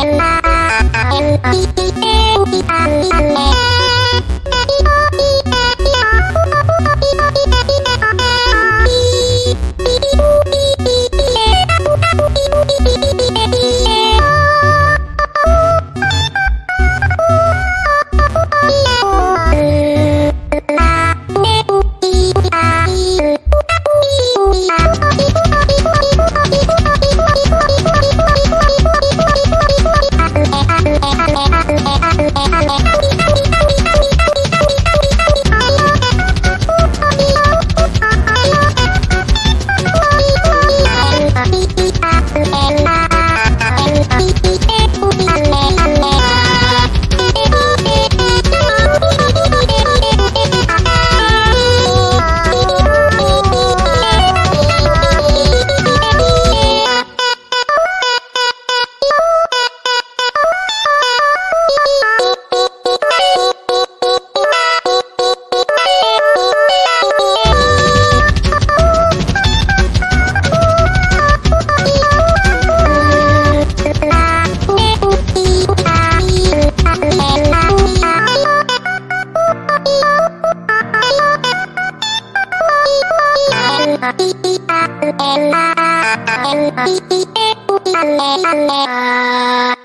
Ella, I p p a l a l p p a l a l